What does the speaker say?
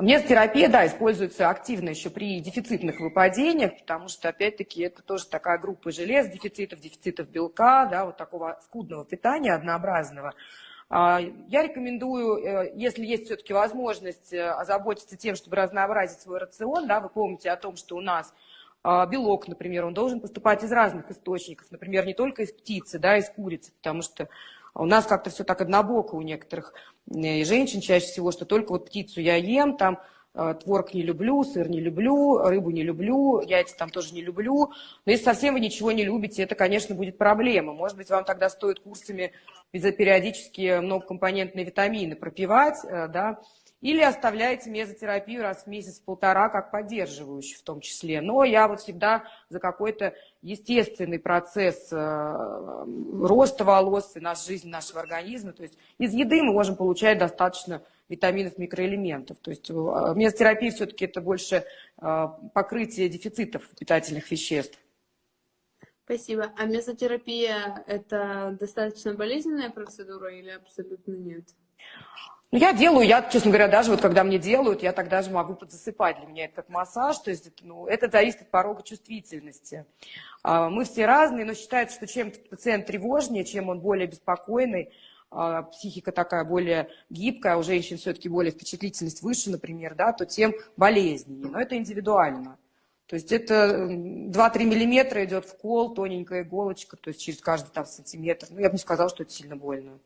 Мезотерапия, да, используется активно еще при дефицитных выпадениях, потому что, опять-таки, это тоже такая группа желез, дефицитов, дефицитов белка, да, вот такого скудного питания, однообразного. А, я рекомендую, э, если есть все-таки возможность э, озаботиться тем, чтобы разнообразить свой рацион, да, вы помните о том, что у нас а, белок, например, он должен поступать из разных источников, например, не только из птицы, да, из курицы, потому что у нас как-то все так однобоко у некоторых э, женщин чаще всего, что только вот птицу я ем, там э, творог не люблю, сыр не люблю, рыбу не люблю, яйца там тоже не люблю. Но если совсем вы ничего не любите, это, конечно, будет проблема. Может быть, вам тогда стоит курсами периодически многокомпонентные витамины пропивать, э, да, или оставляете мезотерапию раз в месяц-полтора, как поддерживающую в том числе. Но я вот всегда за какой-то естественный процесс э, роста волос и нашей жизни, нашего организма. То есть из еды мы можем получать достаточно витаминов, микроэлементов. То есть э, мезотерапия все-таки это больше э, покрытие дефицитов питательных веществ. Спасибо. А мезотерапия – это достаточно болезненная процедура или абсолютно нет? Ну, я делаю, я, честно говоря, даже вот когда мне делают, я тогда же могу подзасыпать. Для меня это как массаж, то есть ну, это зависит от порога чувствительности. А, мы все разные, но считается, что чем пациент тревожнее, чем он более беспокойный, а, психика такая более гибкая, у женщин все-таки более впечатлительность выше, например, да, то тем болезненнее. Но это индивидуально. То есть это 2-3 миллиметра идет в кол, тоненькая иголочка, то есть через каждый там сантиметр. Ну, я бы не сказала, что это сильно больно.